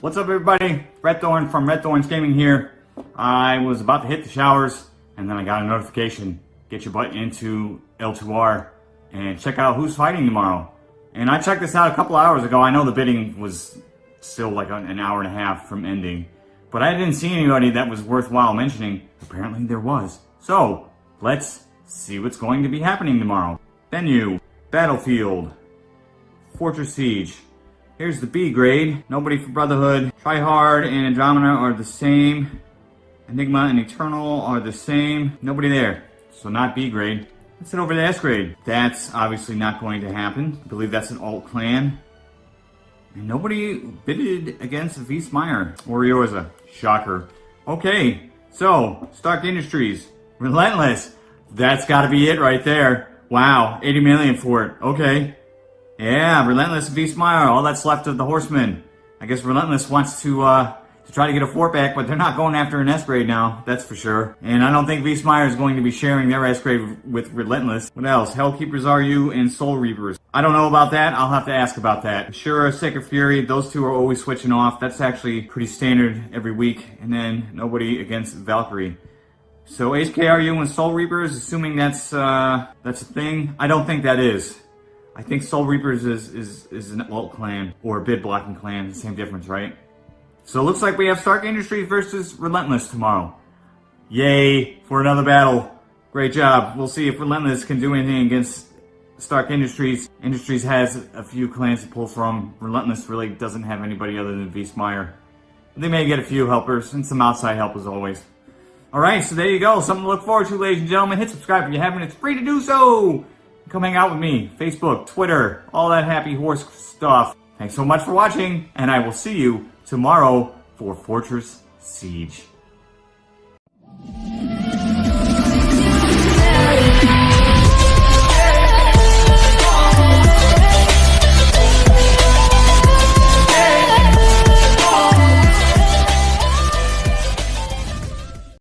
What's up everybody? Red Thorn from Red Thorns Gaming here. I was about to hit the showers and then I got a notification. Get your butt into L2R and check out who's fighting tomorrow. And I checked this out a couple hours ago. I know the bidding was still like an hour and a half from ending. But I didn't see anybody that was worthwhile mentioning. Apparently there was. So, let's see what's going to be happening tomorrow. Venue, Battlefield, Fortress Siege. Here's the B grade. Nobody for Brotherhood. Tryhard and Andromeda are the same. Enigma and Eternal are the same. Nobody there. So not B grade. Let's head over to S grade. That's obviously not going to happen. I believe that's an alt clan. And nobody bidded against Wiesmeyer or Eorza. Shocker. Okay, so Stark Industries. Relentless. That's gotta be it right there. Wow, 80 million for it. Okay. Yeah, Relentless Wiesmeyer, all that's left of the Horsemen. I guess Relentless wants to uh, to try to get a fort back, but they're not going after an S-grade now, that's for sure. And I don't think Wiesmeyer is going to be sharing their S-grade with Relentless. What else? Hellkeepers are you and Soul Reapers. I don't know about that, I'll have to ask about that. Sure, Sacred Fury, those two are always switching off. That's actually pretty standard every week. And then nobody against Valkyrie. So HKRU and Soul Reapers, assuming that's uh, that's a thing, I don't think that is. I think Soul Reapers is, is, is an alt clan or a bid blocking clan, same difference, right? So it looks like we have Stark Industries versus Relentless tomorrow. Yay for another battle. Great job. We'll see if Relentless can do anything against Stark Industries. Industries has a few clans to pull from. Relentless really doesn't have anybody other than Wiesmeyer. They may get a few helpers and some outside help as always. Alright, so there you go. Something to look forward to, ladies and gentlemen. Hit subscribe if you haven't. It's free to do so. Come hang out with me. Facebook, Twitter, all that happy horse stuff. Thanks so much for watching, and I will see you tomorrow for Fortress Siege.